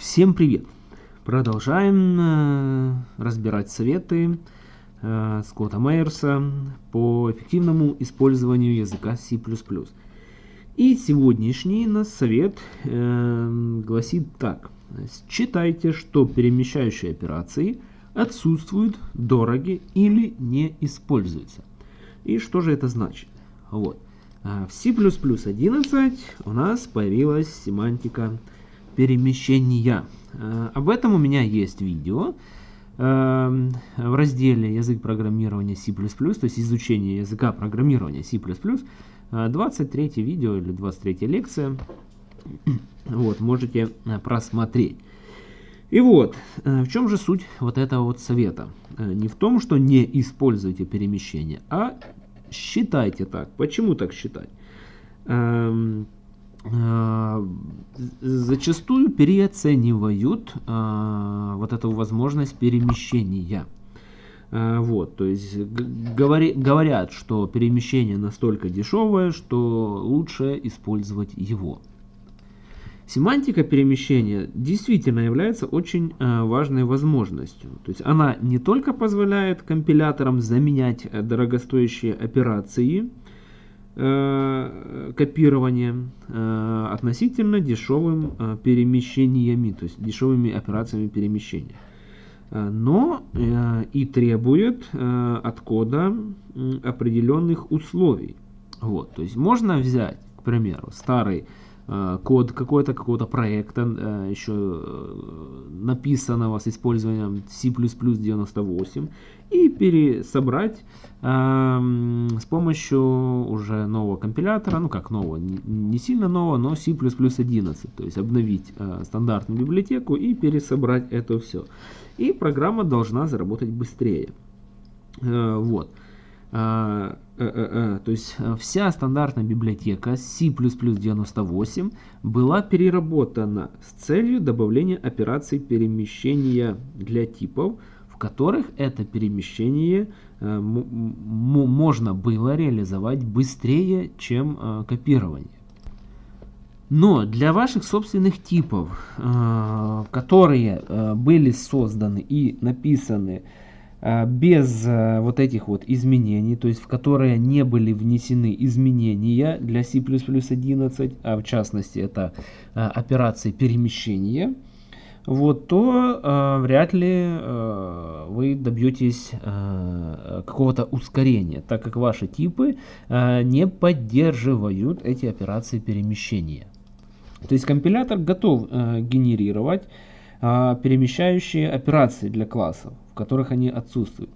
Всем привет! Продолжаем э, разбирать советы э, Скотта Мейерса по эффективному использованию языка C++. И сегодняшний нас совет э, гласит так. Считайте, что перемещающие операции отсутствуют, дороги или не используются. И что же это значит? Вот. А в C++ 11 у нас появилась семантика перемещения. А, об этом у меня есть видео в разделе язык программирования C++, то есть изучение языка программирования C++, 23 видео или 23 лекция. Вот, можете просмотреть. И вот, в чем же суть вот этого вот совета? Не в том, что не используйте перемещение, а считайте так. Почему так считать? Э, зачастую переоценивают э, вот эту возможность перемещения. Э, вот, то есть говори, говорят, что перемещение настолько дешевое, что лучше использовать его. Семантика перемещения действительно является очень важной возможностью. То есть она не только позволяет компиляторам заменять дорогостоящие операции э, копирования э, относительно дешевым э, перемещениями, то есть дешевыми операциями перемещения. Но и требует от кода определенных условий. Вот, то есть можно взять, к примеру, старый код какой-то, какого-то проекта, э, еще э, написанного с использованием C++ 98 и пересобрать с помощью уже нового компилятора, ну как нового, не сильно нового, но C++ 11, то есть обновить стандартную библиотеку и пересобрать это все. И программа должна заработать быстрее. Вот. Э, э, э, то есть вся стандартная библиотека C++ 98 была переработана с целью добавления операций перемещения для типов, в которых это перемещение можно было реализовать быстрее, чем копирование. Но для ваших собственных типов, которые были созданы и написаны Э, без э, вот этих вот изменений, то есть в которые не были внесены изменения для C++ 11, а в частности это э, операции перемещения, вот, то э, вряд ли э, вы добьетесь э, какого-то ускорения, так как ваши типы э, не поддерживают эти операции перемещения. То есть компилятор готов э, генерировать э, перемещающие операции для классов которых они отсутствуют.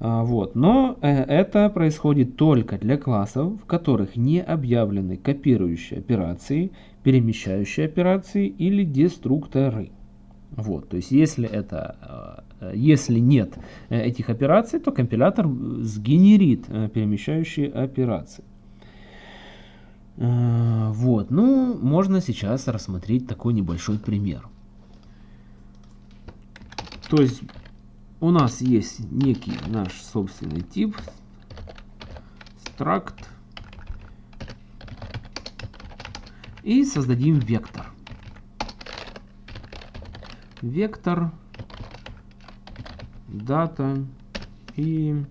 А, вот. Но э, это происходит только для классов, в которых не объявлены копирующие операции, перемещающие операции или деструкторы. Вот. То есть если, это, э, если нет э, этих операций, то компилятор сгенерит перемещающие операции. Вот. Ну, можно сейчас рассмотреть такой небольшой пример. То есть у нас есть некий наш собственный тип. Struct и создадим вектор. Вектор дата и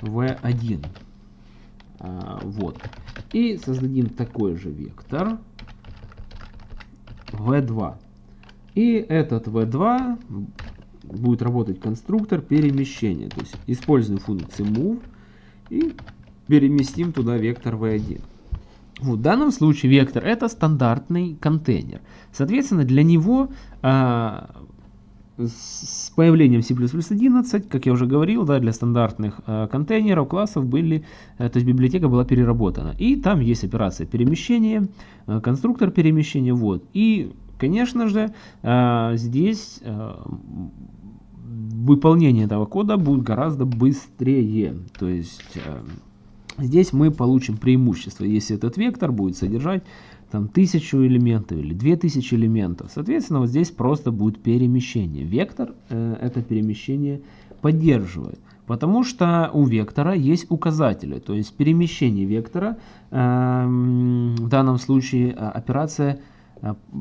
v1 а, вот. И создадим такой же вектор. V2 и этот v2 будет работать конструктор перемещения. То есть используем функцию move и переместим туда вектор v1. В данном случае вектор это стандартный контейнер. Соответственно, для него а, с появлением C++ 11, как я уже говорил, да, для стандартных а, контейнеров, классов были, а, то есть библиотека была переработана. И там есть операция перемещения, а, конструктор перемещения, вот. И, конечно же, а, здесь а, выполнение этого кода будет гораздо быстрее. То есть э, здесь мы получим преимущество, если этот вектор будет содержать там тысячу элементов или две тысячи элементов. Соответственно, вот здесь просто будет перемещение. Вектор э, это перемещение поддерживает. Потому что у вектора есть указатели, то есть перемещение вектора, э, в данном случае э, операция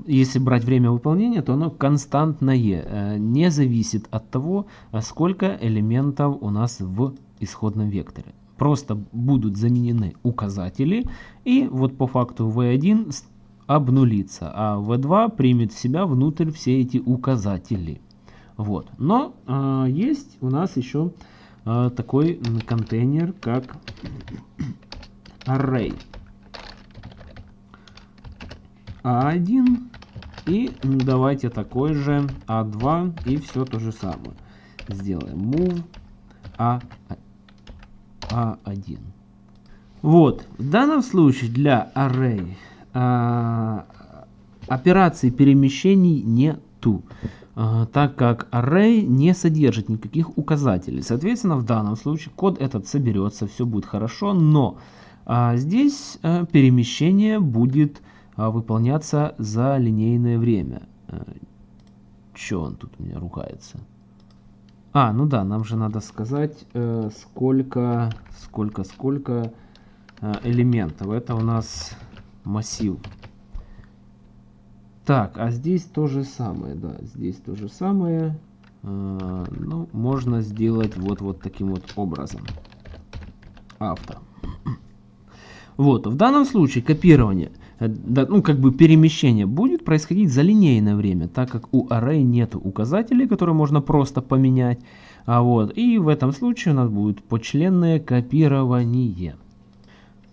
если брать время выполнения, то оно константное, не зависит от того, сколько элементов у нас в исходном векторе. Просто будут заменены указатели, и вот по факту v1 обнулится, а v2 примет в себя внутрь все эти указатели. Вот. Но э, есть у нас еще э, такой контейнер, как array. А1 и давайте такой же А2 и все то же самое. Сделаем move A, A1. Вот, в данном случае для array а, операций перемещений нету, а, так как array не содержит никаких указателей. Соответственно, в данном случае код этот соберется, все будет хорошо, но а, здесь а, перемещение будет а, выполняться за линейное время. А, Че он тут у меня ругается? А, ну да, нам же надо сказать, э, сколько, сколько, сколько э, элементов. Это у нас массив. Так, а здесь то же самое, да, здесь то же самое. Э, ну, можно сделать вот, вот таким вот образом. Авто. Вот, в данном случае копирование, э, ну, как бы перемещение будет происходить за линейное время, так как у array нет указателей, которые можно просто поменять. А вот, и в этом случае у нас будет почленное копирование.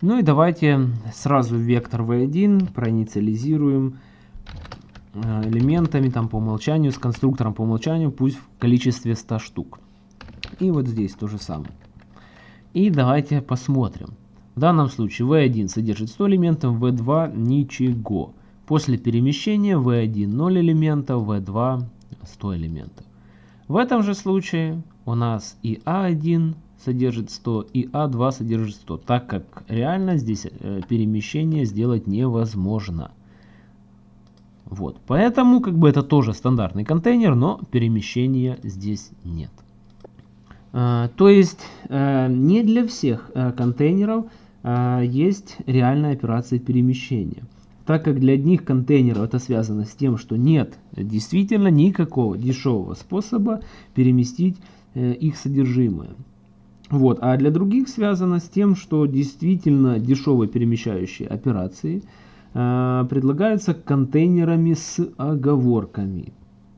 Ну и давайте сразу вектор v1 проинициализируем э, элементами там по умолчанию, с конструктором по умолчанию, пусть в количестве 100 штук. И вот здесь то же самое. И давайте посмотрим. В данном случае v1 содержит 100 элементов, v2 ничего. После перемещения v1 0 элементов, v2 100 элементов. В этом же случае у нас и a1 содержит 100 и А2 содержит 100, так как реально здесь э, перемещение сделать невозможно. Вот, поэтому как бы это тоже стандартный контейнер, но перемещения здесь нет. А, то есть а, не для всех а, контейнеров а, есть реальная операция перемещения. Так как для одних контейнеров это связано с тем, что нет действительно никакого дешевого способа переместить э, их содержимое. Вот. А для других связано с тем, что действительно дешевые перемещающие операции э, предлагаются контейнерами с оговорками,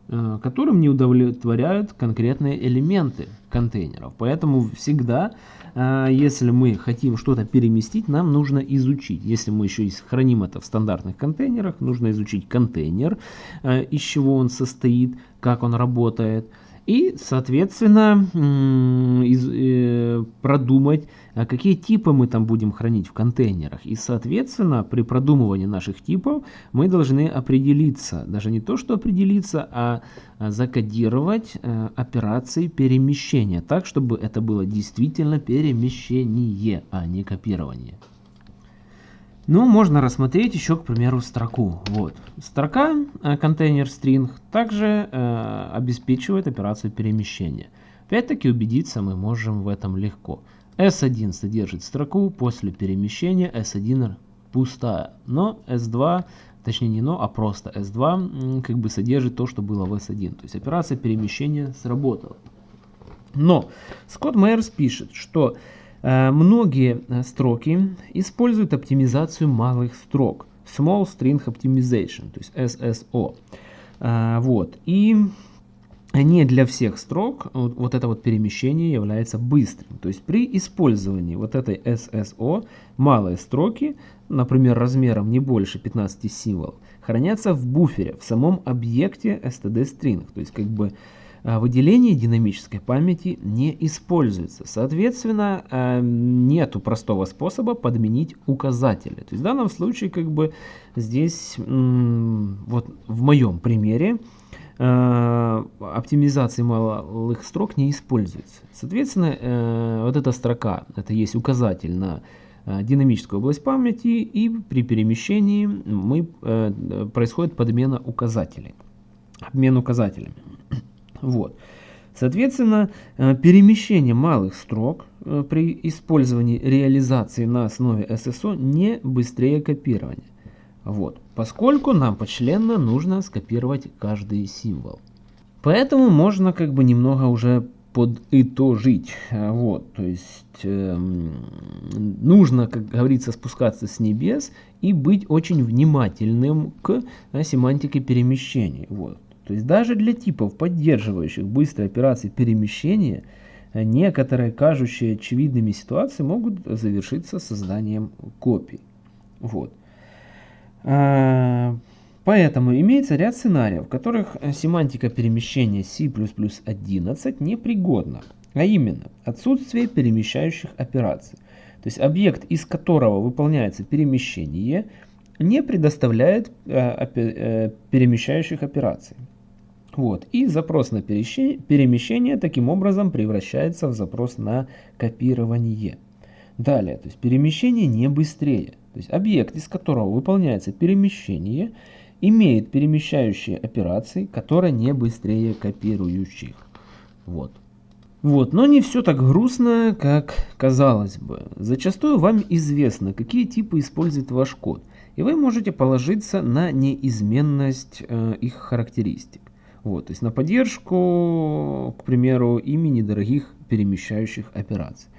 которым не удовлетворяют конкретные элементы контейнеров. Поэтому всегда, э, если мы хотим что-то переместить, нам нужно изучить. Если мы еще и храним это в стандартных контейнерах, нужно изучить контейнер, э, из чего он состоит, как он работает – и, соответственно, из, э, продумать, а какие типы мы там будем хранить в контейнерах. И, соответственно, при продумывании наших типов мы должны определиться, даже не то, что определиться, а, а закодировать э, операции перемещения, так, чтобы это было действительно перемещение, а не копирование. Ну, можно рассмотреть еще, к примеру, строку. Вот. Строка, э, контейнер string, также э, обеспечивает операцию перемещения. Опять-таки убедиться мы можем в этом легко. S1 содержит строку, после перемещения S1 пустая. Но S2, точнее не но, а просто S2 как бы содержит то, что было в S1. То есть операция перемещения сработала. Но Скотт Мейерс пишет, что многие э, строки используют оптимизацию малых строк. Small String Optimization, то есть SSO. Э, вот. И не для всех строк вот это вот перемещение является быстрым. То есть при использовании вот этой SSO малые строки, например, размером не больше 15 символов, хранятся в буфере, в самом объекте std-string. То есть как бы выделение динамической памяти не используется. Соответственно, а, нету простого способа подменить указатели. То есть в данном случае, как бы здесь, вот в моем примере, а, оптимизации малых строк не используется. Соответственно, э, вот эта строка, это есть указатель на динамическую область памяти, и при перемещении мы, э, происходит подмена указателей. Обмен указателями. Вот. Соответственно, э, перемещение малых строк э, при использовании реализации на основе SSO не быстрее копирования. Вот. поскольку нам почленно нужно скопировать каждый символ. Поэтому можно как бы немного уже подытожить. Э, вот, то есть э, нужно, как говорится, спускаться с небес и быть очень внимательным к да, семантике перемещений. Вот. То есть даже для типов, поддерживающих быстрые операции перемещения, некоторые кажущие очевидными ситуации могут завершиться созданием копий. Вот. А, Поэтому имеется ряд сценариев, в которых семантика перемещения C++11 непригодна, а именно отсутствие перемещающих операций. То есть объект, из которого выполняется перемещение, не предоставляет э, э, перемещающих операций. Вот. И запрос на перемещение таким образом превращается в запрос на копирование. Далее, то есть перемещение не быстрее. То есть объект, из которого выполняется перемещение, имеет перемещающие операции, которые не быстрее копирующих. Вот. Вот, но не все так грустно, как казалось бы. Зачастую вам известно, какие типы использует ваш код, и вы можете положиться на неизменность э, их характеристик. Вот, то есть на поддержку, к примеру, имени дорогих перемещающих операций.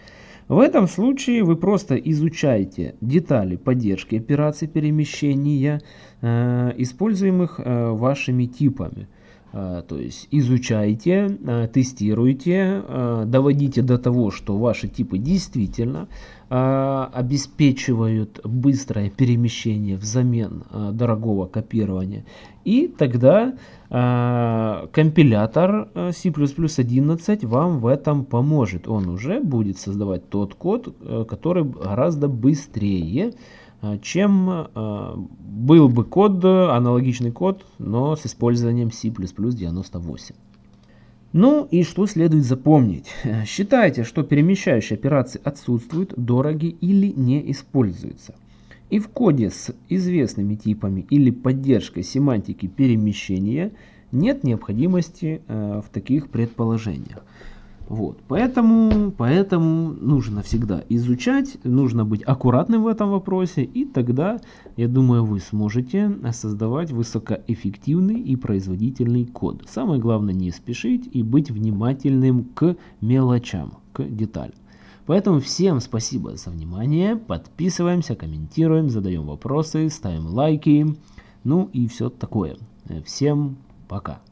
В этом случае вы просто изучаете детали поддержки операций перемещения, э, используемых э, вашими типами. Э, то есть изучайте, э, тестируйте, э, доводите до того, что ваши типы действительно обеспечивают быстрое перемещение взамен дорогого копирования. И тогда компилятор C++11 вам в этом поможет. Он уже будет создавать тот код, который гораздо быстрее чем э, был бы код, аналогичный код, но с использованием C++98. Ну и что следует запомнить? Считайте, что перемещающие операции отсутствуют, дороги или не используются. И в коде с известными типами или поддержкой семантики перемещения нет необходимости э, в таких предположениях. Вот, поэтому, поэтому нужно всегда изучать, нужно быть аккуратным в этом вопросе, и тогда, я думаю, вы сможете создавать высокоэффективный и производительный код. Самое главное не спешить и быть внимательным к мелочам, к деталям. Поэтому всем спасибо за внимание, подписываемся, комментируем, задаем вопросы, ставим лайки, ну и все такое. Всем пока.